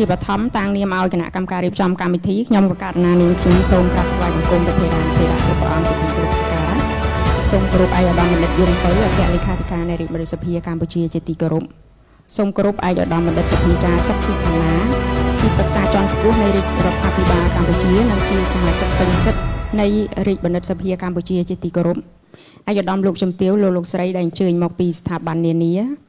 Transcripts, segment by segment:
ជាបឋមតាំងនាមឲ្យគណៈកម្មការរៀបចំកម្មវិធីខ្ញុំក៏ករណានាងខ្ញុំសូមក្រាបថ្វាយបង្គំព្រះធេរានុធេរៈគ្រប់ព្រះអង្គជាទីគោរពសក្ការៈសូមគោរពឯកឧត្តមបណ្ឌិតយងពៅអគ្គលេខាធិការនៃរាជរដ្ឋសភាកម្ពុជាជាទីគោរពសូមគោរពឯកឧត្តមបណ្ឌិតសភាចារសុកស៊ីផាណាទីប្រឹក្សាជាន់ខ្ពស់នៃរាជរដ្ឋាភិបាលកម្ពុជានិងជាសមាជិកពេញសិទ្ធិនៃរាជបណ្ឌិតសភាកម្ពុជាជាទីគោរពឯកឧត្តមលោកជំទាវលោកលោកស្រីដែលអញ្ជើញមកពីស្ថាប័ននានា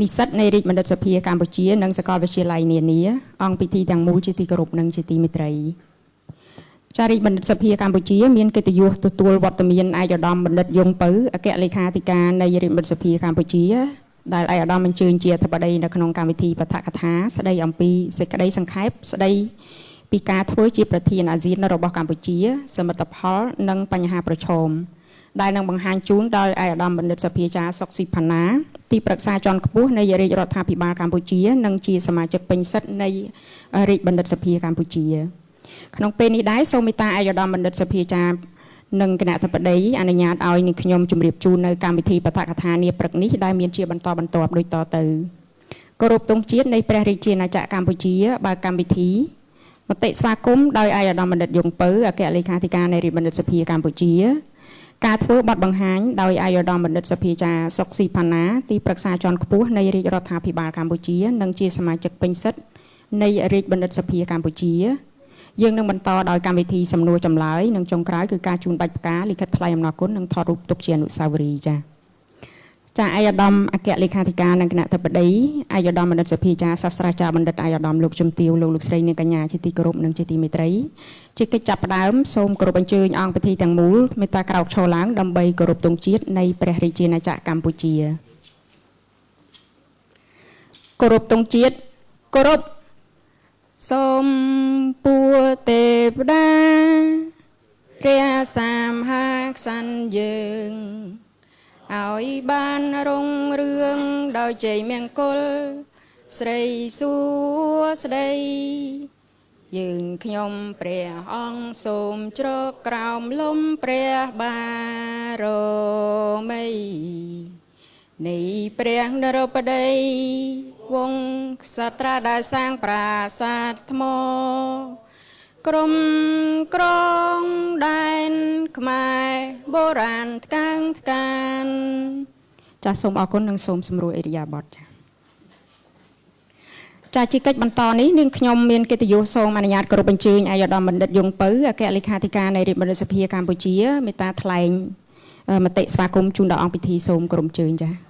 និស្សិតនៃរាជបណ្ឌិតសភាកម្ពុជានិងសាកលវិទ្យាល័យនានាអង្គពិធីទាំងមូលជាទីគោរពនិងជាទីមេត្រីចារិកបណ្ឌិតសភាកម្ពុជាមានកិត្តិយសទទួលវត្តមានឯកឧត្តមបណ្ឌិតយងពៅអគ្គលេខាធិការនៃរាជបណ្ឌិតសភាកម្ពុជាដែលឯកឧត្តមអញ្ជើញជាអធិបតីនៅក្នុងកម្មវិធីបឋកថាស្ដីអំពីសេចក្តីសង្ខេបស្ដីពីការធ្វើជាប្រធានអាស៊ានរបស់កម្ពុជា សមិទ្ធផល និងបញ្ហាប្រឈម ដែលនឹងបង្ហាញជូនដោយឯកឧត្តមបណ្ឌិតសភាចារសុកស៊ីផាណាទីប្រឹក្សាជាន់ខ្ពស់នៃរាជរដ្ឋាភិបាលកម្ពុជានិងជាសមាជិកពេញសិទ្ធិនៃរាជបណ្ឌិតសភាកម្ពុជាក្នុងពេលនេះដែរសូមមេត្តាឯកឧត្តមបណ្ឌិតសភាចារនិងគណៈធិបតីអនុញ្ញាតឲ្យនាងខ្ញុំជម្រាបជូននៅកម្មវិធីបឋកថានាព្រឹកនេះដែលមានជាបន្តបន្ទាប់ដូចតទៅគោរពទង់ជាតិនៃព្រះរាជាណាចក្រកម្ពុជាបើកម្មវិធីមតិស្វាគមន៍ដោយឯកឧត្តមបណ្ឌិតយងពៅអគ្គលេខាធិការនៃរាជបណ្ឌិតសភាកម្ពុជា ការធ្វើបទបង្ហាញដោយអាយុធមបណ្ឌិតសភាចាសុកស៊ីផាណាទីប្រឹក្សាជាន់ខ្ពស់នៃរាជរដ្ឋាភិបាលកម្ពុជា និងជាសមាជិកពេញសិទ្ធិនៃរាជបណ្ឌិតសភាកម្ពុជាយើងនឹងបន្តដោយកម្មវិធីសំណួរចម្លើយនិងចុងក្រោយគឺការជូនបាច់ផ្កាលិខិតថ្លែងអំណរគុណនិងថតរូបទុកជាអនុស្សាវរីយ៍ចា៎ ចាអាយឧត្តមអគ្គលេខាធិការនិងគណៈធិបតីអាយឧត្តមបណ្ឌិតសភាចាសាស្ត្រាចារ្យបណ្ឌិតអាយឧត្តមលោកជំទាវលោកលោកស្រីនាងកញ្ញាជាទីគោរពនិងជាទីមេត្រីជាកិច្ចចាប់ផ្ដើមសូមគោរពអញ្ជើញអង្គពិធីទាំងមូលមេត្តាក្រោកឈរឡើងដើម្បីគោរពទង់ជាតិនៃព្រះរាជាណាចក្រកម្ពុជាគោរពទង់ជាតិគោរពសូមពួទេវតាព្រះសាមហាក្ស័នយើង ឲ្យបានរុងរឿងដោយជ័យមង្គល ស្រីសួស្ដីយើងខ្ញុំព្រះអង្គសូមជ្រកក្រោមលំព្រះបារមីនៃព្រះនរបតីវងក្សត្រាដែលសាងប្រាសាទថ្ម ក្រុមក្រងដែនខ្មែរបុរាណថ្កើងថ្កានចាសសូមអរគុណនិងសូមសម្រួលអេរិយាបថចាចាជាកិច្ចបន្តនេះនាងខ្ញុំមានកិត្តិយសសូមអនុញ្ញាតគោរពអញ្ជើញអាយដាមបណ្ឌិតយងពៅអគ្គលេខាធិការនៃរាជបណ្ឌិតសភាកម្ពុជាមេត្តាថ្លែងមតិស្វាគមន៍ជូនដល់អង្គពិធីសូមគោរពអញ្ជើញចា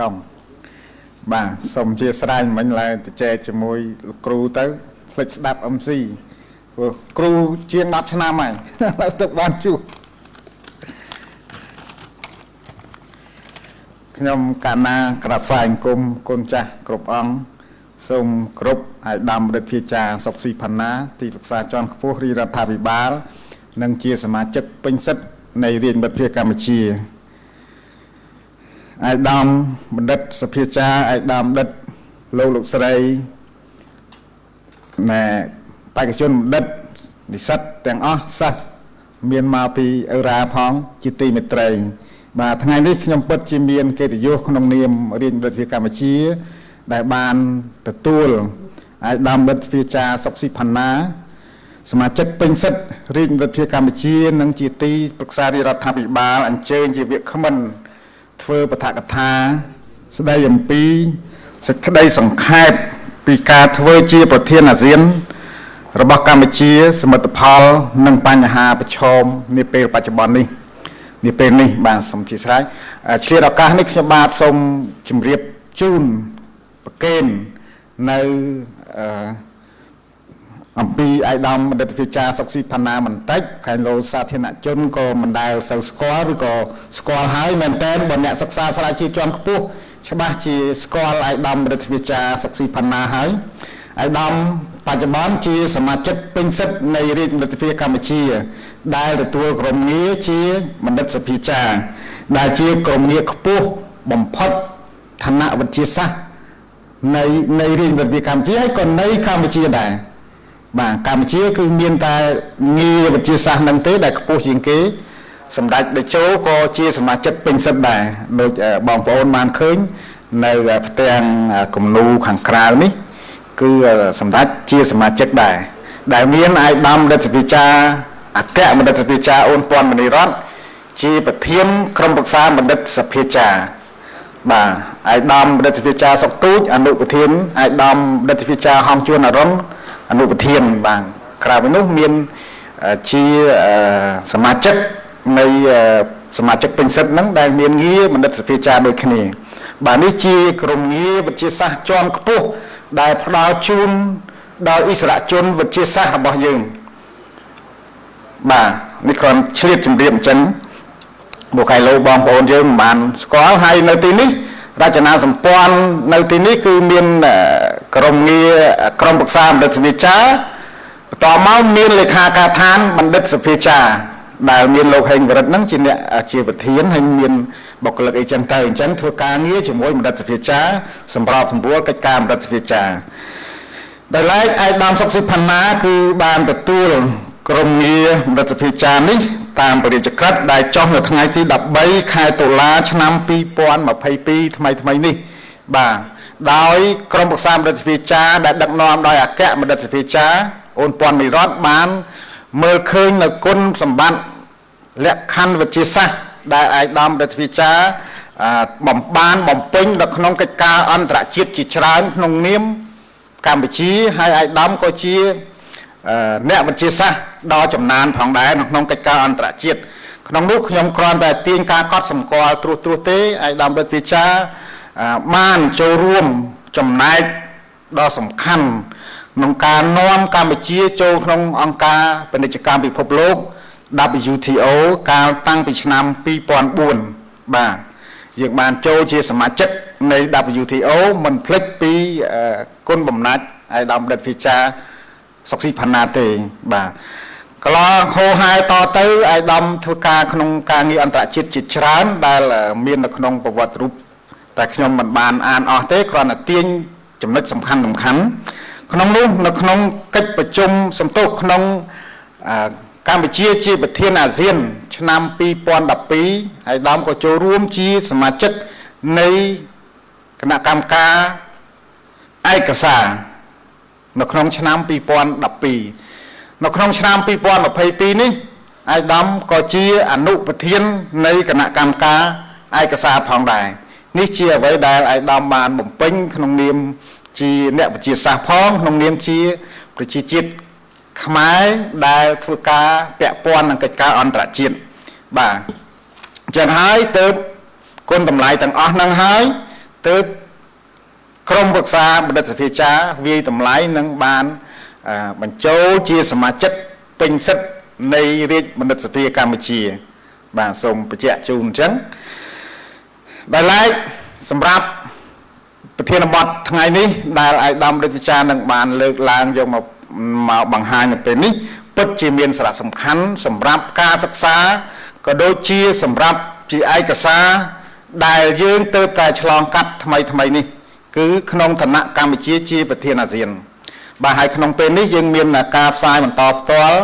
កំបាទសូមជាស្រ័យមិញឡើយទៅចែកជាមួយលោកគ្រូទៅភ្លេចស្ដាប់ MC ព្រោះគ្រូជាង10ឆ្នាំហើយឥឡូវទឹកបានជួបខ្ញុំកាណាក្រាបថ្វាយអង្គមគុណចាស់គ្រប់អង្គសូមគ្រប់ឲ្យដំរិទ្ធភាចាសុកស៊ីផាណា ទីប្រឹក្សាជាន់ខ្ពស់រាជរដ្ឋាភិបាល និងជាសមាជិកពេញសិទ្ធិនៃរាជមិត្តភាពកម្ពុជា អាយដាមបណ្ឌិតសភាចារអាយដាមបណ្ឌិតលោកលោកស្រីណែបេក្ខជនបណ្ឌិតនិស្សិតទាំងអស់សិស្សមានមកពីអឺរ៉ាផងជាទីមេត្រី បាទថ្ងៃនេះខ្ញុំពិតជាមានកិត្តិយសក្នុងនាមរាជរដ្ឋាភិបាលកម្ពុជា ដែលបានទទួលអាយដាមបណ្ឌិតសភាចារសុកស៊ីផាណាសមាជិកពេញសិទ្ធិរាជរដ្ឋាភិបាលកម្ពុជា និងជាទីប្រឹក្សារាជរដ្ឋាភិបាលអញ្ជើញជាវាគ្មិន ធ្វើបឋកថា ស្ដីអំពីសេចក្តីសង្ខេបពីការធ្វើជាប្រធានអាស៊ាន របស់កម្ពុជា សមិទ្ធផល និងបញ្ហាប្រឈមនាពេលបច្ចុប្បន្ននេះនាពេលនេះបាទសូមជាស្រ័យឆ្លៀតឱកាសនេះខ្ញុំបាទសូមជម្រាបជូនប្រកេននៅអឺ អំពីអាយដាមបណ្ឌិតវិចារសុកស៊ីផាណាបន្តិចខែលោសាធារណជនក៏មិនដែលសូវស្គាល់ឬក៏ស្គាល់ហើយមែនតើបើអ្នកសិក្សាស្រាវជ្រាវជាន់ខ្ពស់ច្បាស់ជាស្គាល់អាយដាមបណ្ឌិតវិចារសុកស៊ីផាណាហើយអាយដាមបច្ចុប្បន្នជាសមាជិកពេញសិទ្ធិនៃរាជបណ្ឌិតសភាកម្ពុជា ដែលទទួលក្រុមងារជាបណ្ឌិតសភាចារដែលជាក្រុមងារខ្ពស់បំផុតឋានៈវិទ្យាសាស្ត្រនៃនៃរាជរដ្ឋាភិបាលកម្ពុជាហើយក៏នៃកម្ពុជាដែរ បាទកម្ពុជាគឺមានតែងារវិទ្យាសាស្ត្រនឹងទេដែលខ្ពស់ជាងគេសម្ដេចតេជោក៏ជាសមាជិកពេញសិទ្ធដែរដូចបងប្អូនបានឃើញនៅផ្ទាំងគំនូខាងក្រៅនេះ គឺសម្ដេចជាសមាជិកដែរដែលមានអាយដាមរដ្ឋវិចាអគ្គបណ្ឌិតសភាចាអូនពាន់មនីរតជាប្រធានក្រុមប្រឹក្សាបណ្ឌិតសភាចាបាទអាយដាមបណ្ឌិតសភាចាសុកទូចអនុប្រធានអាយដាមបណ្ឌិតសភាចាហំជួនអរុន អនុប្រធានបាទក្រៅពីនោះមានជាសមាជិកនៃសមាជិកពេញសិទ្ធហ្នឹងដែលមានងារបណ្ឌិតសភាចាដូចគ្នា បាទនេះជាក្រុមងារវិទ្យាសាស្ត្រជាន់ខ្ពស់ដែលផ្ដល់ជូនដល់អិសរាជជនវិទ្យាសាស្ត្ររបស់យើងបាទនេះគ្រាន់ឆ្លៀតជំរាបអញ្ចឹងបុកៃឡូបងប្អូនយើងមិនបានស្គាល់ហើយនៅទីនេះ រចនាសម្ព័ន្ធនៅទីនេះគឺមានក្រុមងារក្រុមប្រឹក្សាបណ្ឌិតសភាចាបន្តមកមានលេខាការដ្ឋានបណ្ឌិតសភាចាដែលមានលោកហេងវរិទ្ធហ្នឹងជាអ្នកជាប្រធានហើយមានបុគ្គលិកអីចឹងទៅអញ្ចឹងធ្វើការងារជាមួយបណ្ឌិតសភាចាសម្របសម្រួលកិច្ចការបណ្ឌិតសភាចាដែលឡែកឯកឧត្តមសុកសិផាណាគឺបានទទួលក្រុមងាររដ្ឋសភាចារនេះ តាមពរាជក្រឹត្យដែលចុះនៅថ្ងៃទី13ខែតុលាឆ្នាំ2022ថ្មីថ្មីនេះ បាទដោយក្រុមប្រឹក្សារដ្ឋសភាចារដែលដឹកនាំដោយអគ្គមរដ្ឋសភាចារអូនពាន់និរតបាន មើលឃើញនៅគុណសម្បត្តិលក្ខខណ្ឌវិទ្យាសាស្ត្រដែលឯកឧត្តមរដ្ឋសភាចារបំបានបំពេញនៅក្នុងកិច្ចការអន្តរជាតិជាច្រើនក្នុងនាមកម្ពុជាហើយឯកឧត្តមក៏ជា អ្នកវិទ្យាសាស្ត្រដ៏ចំណានផងដែរក្នុងកិច្ចការអន្តរជាតិក្នុងនោះខ្ញុំគ្រាន់តែទាញការកត់សម្គាល់ត្រួសត្រាសទេឯកឧត្តមរដ្ឋវិចាបានចូលរួមចំណែកដ៏សំខាន់ក្នុងការនាំកម្ពុជាចូលក្នុងអង្គការពាណិជ្ជកម្មពិភពលោក WTO កាលតាំងពីឆ្នាំ2004បាទយើងបានចូលជាសមាជិកនៃ WTO មិនភ្លេចពីគុណបំណាច់ឯកឧត្តមរដ្ឋវិចា សុកស៊ីផាណាទេបាទកន្លងហោហែតទៅអាយដាមធ្វើការក្នុងការងារអន្តរជាតិជាច្រើនដែល មាននៅក្នុងប្រវត្តិរូបតែខ្ញុំមិនបានអានអស់ទេគ្រាន់តែទាញចំណុចសំខាន់សំខាន់ក្នុងនោះនៅក្នុងកិច្ចប្រជុំសំទោសក្នុងកម្ពុជាជាប្រធានអាស៊ាន ឆ្នាំ2012ហើយដើមក៏ចូលរួមជាសមាជិកនៃគណៈកម្មការឯកសារ នៅក្នុងឆ្នាំ2012នៅក្នុងឆ្នាំ2022នេះអាយដាមក៏ជាអនុប្រធាននៃគណៈកម្មការឯកសារផងដែរនេះជាអ្វីដែលអាយដាមបានបំពេញក្នុងនាមជាអ្នកវិទ្យាសាស្ត្រផងក្នុងនាមជាប្រជាជាតិខ្មែរដែលធ្វើការពាក់ព័ន្ធនឹងកិច្ចការអន្តរជាតិបាទអញ្ចឹងហើយទៅគុណតម្លៃទាំងអស់ហ្នឹងហើយទៅ ក្រមប្រឹក្សាបណ្ឌិតសភាចាវាយតម្លៃនឹងបានបញ្ចូលជាសមាជិកពេញសិទ្ធនៃរាជបណ្ឌិតសភាកម្ពុជា បាទសូមបញ្ជាក់ជូនអញ្ចឹងដែលឡែកសម្រាប់ប្រធានបទថ្ងៃនេះ ដែលអាយដាមរដ្ឋវិចារនឹងបានលើកឡើងយកមកមកបង្ហាញនៅពេលនេះពិតជាមានសារៈសំខាន់សម្រាប់ការសិក្សាក៏ដូចជាសម្រាប់ជាឯកសារដែលយើងទៅតែឆ្លងកាត់ថ្មីថ្មីនេះ គឺក្នុងឋានៈកម្ពុជាជាប្រធានអាស៊ាន បាទហើយក្នុងពេលនេះយើងមានការផ្សាយបន្តផ្ទាល់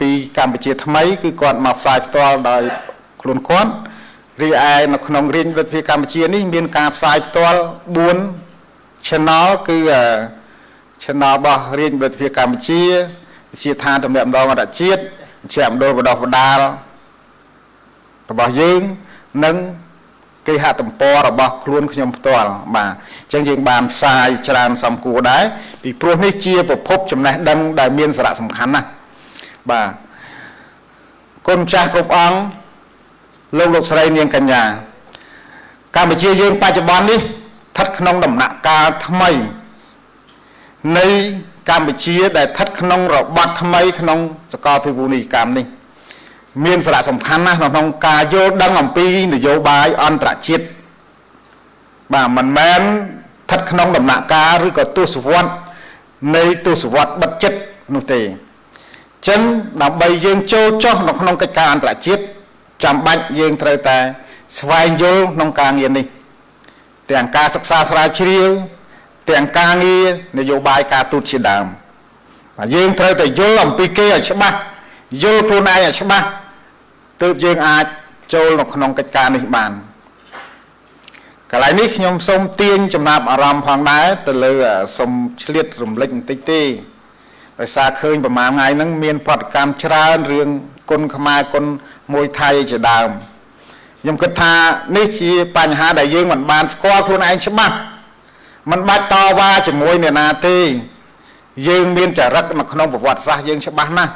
ពីកម្ពុជាថ្មី គឺគាត់មកផ្សាយផ្ទាល់ដោយខ្លួនគាត់រីឯនៅក្នុងរាជរដ្ឋាភិបាលកម្ពុជានេះមានការផ្សាយផ្ទាល់4 channel គឺ channel របស់រាជរដ្ឋាភិបាលកម្ពុជាវិជាឋានតំណាក់ម្ដងអន្តរជាតិវិជាមណ្ឌលបដោះបដាលរបស់យើងនិង គេហទំព័ររបស់ខ្លួនខ្ញុំផ្ទាល់បាទអញ្ចឹងយើងបានផ្សាយច្រើនសំគួរដែរពីព្រោះនេះជាប្រភពចំណេះដឹងដែលមានសារៈសំខាន់ណាស់បាទគុណចាស់គ្រប់អង្គលោកលោកស្រីនាងកញ្ញាកម្ពុជាយើងបច្ចុប្បន្ននេះស្ថិតក្នុងដំណាក់កាលថ្មី នៃកម្ពុជាដែលស្ថិតក្នុងរបបថ្មីក្នុងសកលវិភូនីយកម្មនេះ មានសារៈសំខាន់ណាស់ក្នុងការយល់ដឹងអំពីនយោបាយអន្តរជាតិបាទមិនមែនស្ថិតក្នុងដំណាក់កាលឬក៏ទស្សវត្សនៃទស្សវត្សបិទចិត្តនោះទេចឹងដើម្បីយើងចូលចុះនៅក្នុងកិច្ចការអន្តរជាតិចាំបាច់យើងត្រូវតែស្វែងយល់ក្នុងការងារនេះ ទាំងការសិក្សាស្រាវជ្រាវទាំងការងារនយោបាយការទូតជាដើមបាទយើងត្រូវតែយល់អំពីគេឲ្យច្បាស់យល់ខ្លួនឯងឲ្យច្បាស់ ទើបយើងអាចចូលនៅក្នុងកិច្ចការនេះបានកន្លែងនេះខ្ញុំសូមទាញចំណាប់អារម្មណ៍ផងដែរទៅលើសូមឆ្លៀតរំលឹកបន្តិចទេដោយសារឃើញប្រហែលថ្ងៃហ្នឹងមានប្រតិកម្មច្រើនរឿងគុណខ្មែរគុណមួយថៃជាដើមខ្ញុំគិតថានេះជាបញ្ហាដែលយើងមិនបានស្គាល់ខ្លួនឯងច្បាស់មិនបាច់តវ៉ាជាមួយអ្នកណាទេយើងមានចរិតនៅក្នុងប្រវត្តិសាស្ត្រយើងច្បាស់ណាស់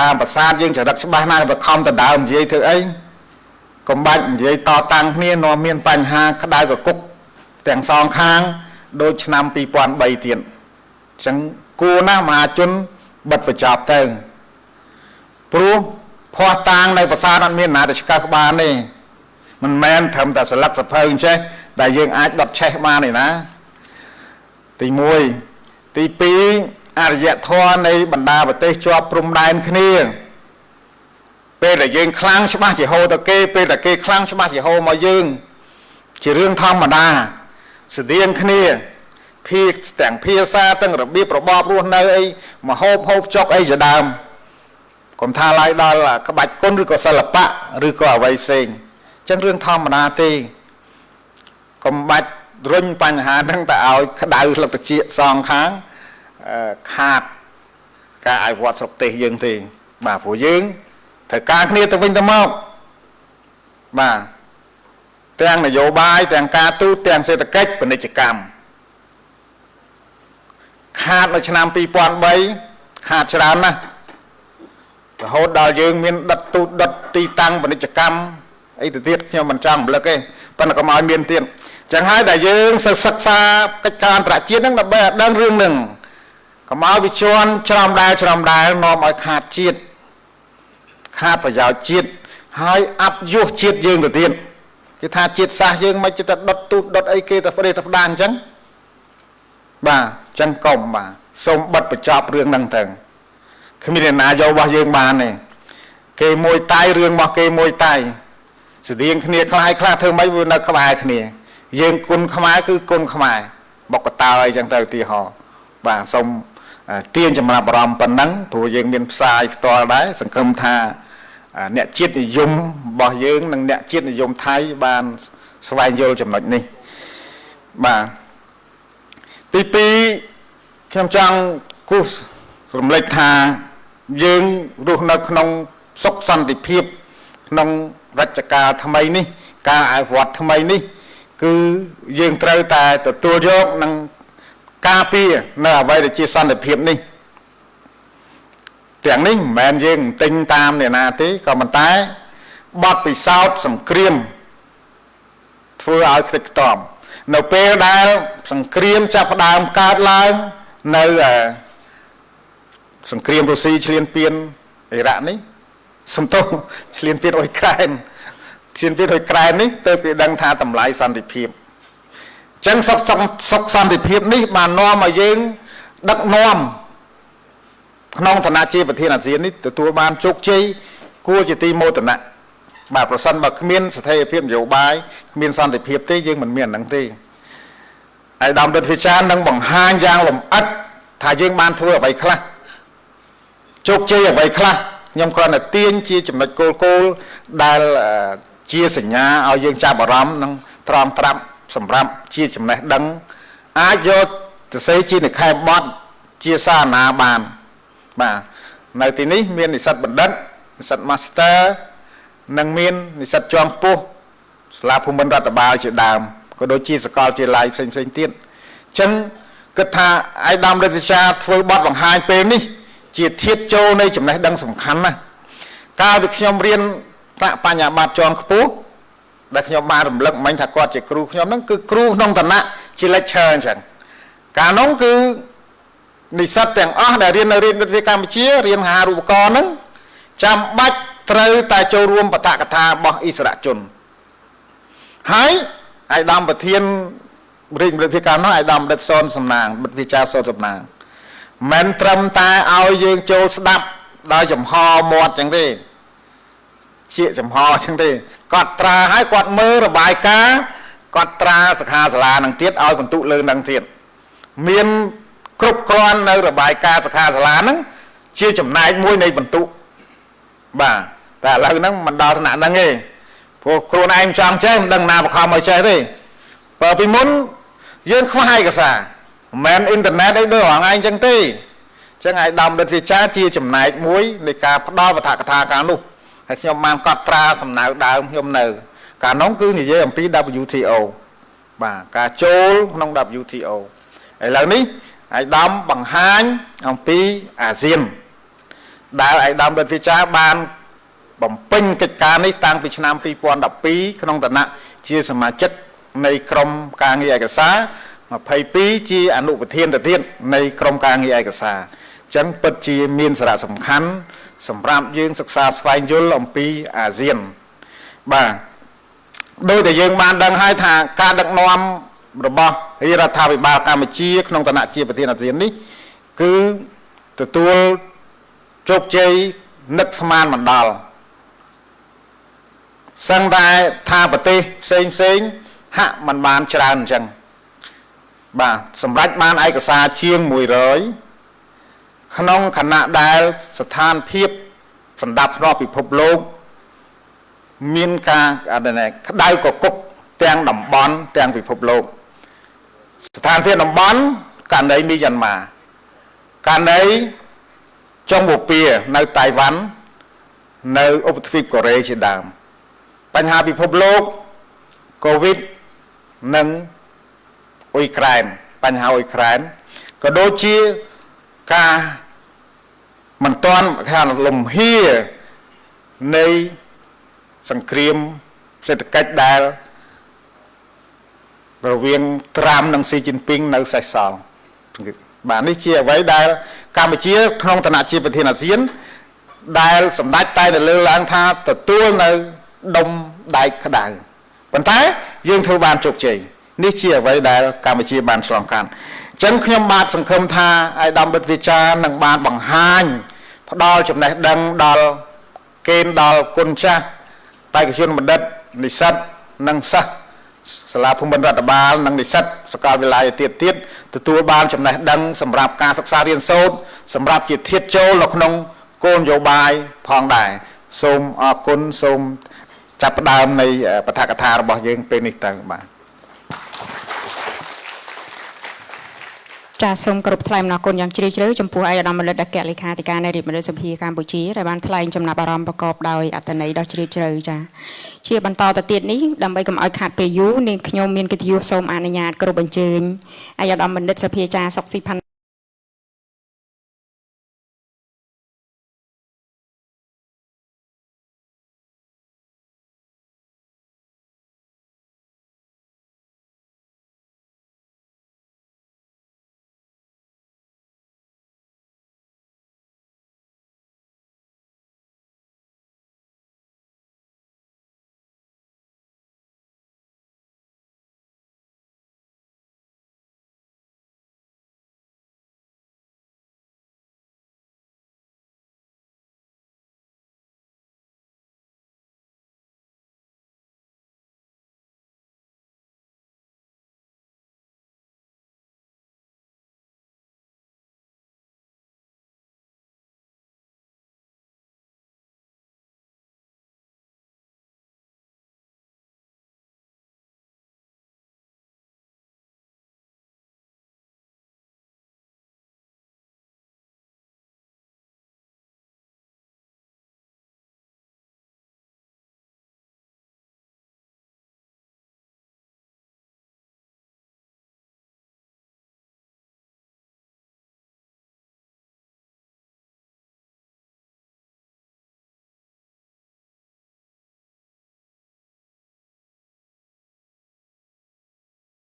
តាមប្រាសាទយើងចរិតច្បាស់ណាស់ទៅខំទៅដើមនិយាយធ្វើអីកុំបាច់និយាយតតាំងគ្នានាំមានបញ្ហាក្តៅកគុកទាំងសងខាងដូចឆ្នាំ2003ទៀតអញ្ចឹងគួរណាស់មហាជនបិទបញ្ចប់ទៅព្រោះភ័ស្តុតាងនៅប្រាសាទអត់មានណាទៅឆ្កឹះក្បាលទេមិនមែនត្រឹមតែស្លឹកសភៅអញ្ចេះដែលយើងអាចដុតឆេះបានទេណាទី1ទី2 អរិយធម៌នៃបណ្ដាប្រទេសជាប់ព្រំដែនគ្នាពេលដែលយើងខ្លាំងច្បាស់ជាហូរទៅគេពេលដែលគេខ្លាំងច្បាស់ជាហូរមកយើងជារឿងធម្មតាស្តៀងគ្នាភាទាំងភាសាទាំងរបៀបរបបរស់នៅអីមហូបហូបចុកអីជាដើមកុំថាឡើយដល់ក្បាច់គុណឬក៏សិល្បៈឬក៏អ្វីផ្សេងអញ្ចឹងរឿងធម្មតាទេកុំបាច់រុញបញ្ហាហ្នឹងទៅឲ្យក្តៅលទ្ធជាសងខាង ខាតការអភិវឌ្ឍស្រុកទេសយើងទេបាទព្រោះយើងត្រូវការគ្នាទៅវិញទៅមកបាទទាំងនយោបាយទាំងការទូតទាំងសេដ្ឋកិច្ចពាណិជ្ជកម្មខាតនៅឆ្នាំ2003ខាតច្រើនណាស់រហូតដល់យើងមានដិតទូតដិតទីតាំងពាណិជ្ជកម្មអីទៅទៀតខ្ញុំមិនចង់រំលឹកទេប៉ុន្តែកុំឲ្យមានទៀតចឹងហើយដែលយើងសិក្សាកិច្ចការអន្តរជាតិហ្នឹងដើម្បីឲ្យដឹងរឿងហ្នឹង កុំឲ្យវិជាន់ច្រំដែលច្រំដែលនាំឲ្យខាតជាតិខាតប្រយោជន៍ជាតិហើយអាប់យុះជាតិយើងទៅទៀតគេថាជាតិសាសយើងមិនចិត្តដុតទូតដុតអីគេទៅប្រទេសទៅផ្ដាអញ្ចឹងបាទអញ្ចឹងកុំបាទសូមបិទបញ្ចប់រឿងហ្នឹងទៅគ្មានអ្នកណាយករបស់យើងបានទេគេមួយតៃរឿងរបស់គេមួយតៃស្តៀងគ្នាคล้ายខ្លះធ្វើម៉េចវានៅក្បែរគ្នាយើងគុណខ្មែរគឺគុណខ្មែរបុកកតើអីចឹងទៅឧទាហរណ៍បាទសូម ទាញចំណាប់អារម្មណ៍ប៉ុណ្ណឹងព្រោះយើងមានផ្សាយផ្ទាល់ដែរសង្ឃឹមថាអ្នកជាតិនិយមរបស់យើងនិងអ្នកជាតិនិយមថៃបានស្វែងយល់ចំណុចនេះបាទទី2ខ្ញុំចង់គូសរំលេចថាយើងរស់នៅក្នុងសុខសន្តិភាពក្នុងរជ្ជកាលថ្មីនេះ ការអភិវឌ្ឍថ្មីនេះ គឺយើងត្រូវតែទទួលយកនិង ការពារនៅអ្វីដែលជាសន្តិភាពនេះទាំងនេះមិនមែនយើងទិញតាមអ្នកណាទេក៏ប៉ុន្តែបទពិសោធន៍សង្គ្រាមធ្វើឲ្យខ្ទេចខ្ទាំនៅពេលដែលសង្គ្រាមចាប់ផ្ដើមកើតឡើងនៅសង្គ្រាមរុស្ស៊ីឈ្លានពានអ៊ីរ៉ាក់នេះសំទោសឈ្លានពានអ៊ុយក្រែនឈ្លានពានអ៊ុយក្រែននេះទៅគេដឹងថាតម្លៃសន្តិភាពអញ្ចឹងសុខសុខសន្តិភាពនេះបាននាំឲ្យយើង ដឹកនាំក្នុងឋានៈជាប្រធានអាស៊ាននេះទទួលបានជោគជ័យគួរជាទីមោទនៈបាទប្រសិនបើគ្មានស្ថិរភាពនយោបាយគ្មានសន្តិភាពទេយើងមិនមានអានឹងទេហើយដំរិទ្ធវិចារនឹងបង្ហាញយ៉ាងលម្អិតថាយើងបានធ្វើអ្វីខ្លះជោគជ័យអ្វីខ្លះខ្ញុំគ្រាន់តែទាញជាចំណុចគោលគោលដែលជាសញ្ញាឲ្យយើងចាប់អារម្មណ៍និងត្រង់ត្រាប់ សម្រាប់ជាចំណេះដឹង អាចយកទៅសេជានិខេបបត់ជាសារណាបានបាទនៅទីនេះមាននិស្សិតបណ្ឌិតនិស្សិត Master និងមាននិស្សិតជាន់ខ្ពស់សាលាភូមិន្ទរដ្ឋបាលជាដើមក៏ដូចជាសកលជាឡាយផ្សេងផ្សេងទៀតអញ្ចឹងគិតថាឯកឧត្តមរដ្ឋវិជាធ្វើបទបង្ហាញពេលនេះ ជាធាតចូលនៃចំណេះដឹងសំខាន់ណាស់កាលពីខ្ញុំរៀនថ្នាក់បញ្ញាបត្រជាន់ខ្ពស់ ដែលខ្ញុំបានរំលឹកមិញថាគាត់ជាគ្រូខ្ញុំហ្នឹងគឺគ្រូក្នុងឋានៈជា lecturer អញ្ចឹងកាលនោះគឺនិស្សិតទាំងអស់ដែលរៀននៅរៀនវិទ្យាកម្ពុជារៀនហារូបករណ៍ហ្នឹងចាំបាច់ត្រូវតែចូលរួមបតកថារបស់អិសរាជជនហើយអាយដាមប្រធានរាជវិទ្យាកម្មនោះអាយដាមដិតសនសំណាងវិទ្យាចារសនសំណាងមិនត្រឹមតែឲ្យយើងចូលស្ដាប់ដោយចំហមាត់ចឹងទេជាចំហចឹងទេ គាត់ត្រាឲ្យគាត់មើលរបាយការណ៍គាត់ត្រាសិក្ខាសាលានឹងទៀតឲ្យបន្ទុកលើនឹងទៀតមានគ្រប់គ្រាន់នៅរបាយការណ៍សិក្ខាសាលាហ្នឹងជាចំណែកមួយនៃបន្ទុកបាទតែឥឡូវហ្នឹងមិនដល់ថ្នាក់ហ្នឹងទេព្រោះខ្លួនឯងចង់ចេះមិនដឹងណាបខំឲ្យចេះទេបើពីមុនយើងខ្វះឯកសារមិនមែនអ៊ីនធឺណិតអីដូចរងឯងចឹងទេចឹងឯកឧត្តមរដ្ឋវិចារជាចំណែកមួយនៃការផ្ដល់បឋកថាការនោះ ហើយខ្ញុំបានកត់ត្រាសំណៅដើមខ្ញុំនៅ កាលនោះគឺនិយាយអំពី WTO បាទការចូលក្នុង WTO ឥឡូវនេះឯកឧត្តមបង្ហាញអំពីអាស៊ាន ដែលឯកឧត្តមរដ្ឋវិចារបាន បំពេញកិច្ចការនេះតាំងពីឆ្នាំ2012ក្នុងឋានៈជាសមាជិកនៃក្រុមការងារឯកសារ22ជាអនុប្រធានទៅទៀតនៃក្រុមការងារឯកសារអញ្ចឹងពិតជាមានសារៈសំខាន់ សម្រាប់យើងសិក្សាស្វែងយល់អំពីអាស៊ានបាទដោយតែយើងបានដឹងហើយថាការដឹកនាំរបស់រាជរដ្ឋាភិបាលកម្ពុជា ក្នុងឋានៈជាប្រធានអាស៊ាននេះ គឺទទួលជោគជ័យនឹកស្មានមិនដល់សឹងតែថាប្រទេសផ្សេងផ្សេងហាក់មិនបានច្រើនអញ្ចឹងបាទសម្រាប់បានឯកសារជាង100 ក្នុងខណៈដែលស្ថានភាពសម្ដាប់ធ្នាប់ពិភពលោកមានការអត់ណែក្តៅកគុកទាំងតំបន់ទាំងពិភពលោកស្ថានភាពតំបន់ករណីមីយ៉ាន់ម៉ាករណីចុងបូព៌ានៅតៃវ៉ាន់នៅឧបទ្វីបកូរ៉េជាដើមបញ្ហាពិភពលោកកូវីដនិងអ៊ុយក្រែនបញ្ហាអ៊ុយក្រែនក៏ដូចជា ការមិនតាន់ខាងលំហៀនៃសង្គ្រាមសេដ្ឋកិច្ចដែលរវាងត្រាំនិងស៊ីជីនពីងនៅសេសសល់បាទនេះជាអ្វីដែលកម្ពុជា ក្នុងឋានៈជាប្រធានអាស៊ាន ដែលសម្ដេចតែលើកឡើងថាទទួលនៅដុំដែកក្តៅប៉ុន្តែយើងធ្វើបានជោគជ័យនេះជាអ្វីដែលកម្ពុជាបានឆ្លងកាត់អញ្ចឹងខ្ញុំបាទសង្ឃឹមថាអាយដាមវិទ្យាចារនឹងបានបង្ហាញ ផ្ដល់ចំណេះដឹងដល់គេដល់គុណចាស់បេក្ខជនបណ្ឌិតនិស្សិតនិងសិស្សសាលាភូមិន្ទរដ្ឋបាលនិងនិស្សិតសាកលវិទ្យាល័យទៀតទៀតទទួលបានចំណេះដឹងសម្រាប់ការសិក្សារៀនសូត្រសម្រាប់ជាធាតចូលនៅក្នុងគោលនយោបាយផងដែរសូមអរគុណសូមចាប់ផ្ដើមនៃបឋកថារបស់យើងពេលនេះទៅបាទ ចាសសូមគោរពថ្លែងអំណរគុណយ៉ាងជ្រាលជ្រៅចំពោះឯកឧត្តមលិតអគ្គលេខាធិការនៃរាជមន្ត្រីសភាកម្ពុជាដែលបានថ្លែងចំណាប់អារម្មណ៍ប្រកបដោយអត្ថន័យដ៏ជ្រាលជ្រៅចាជាបន្តទៅទៀតនេះដើម្បីកុំឲ្យខាត់ពេលយូរនាងខ្ញុំមានកិត្តិយសសូមអនុញ្ញាតគោរពអញ្ជើញឯកឧត្តមបណ្ឌិតសភាចាសុកស៊ីផាន់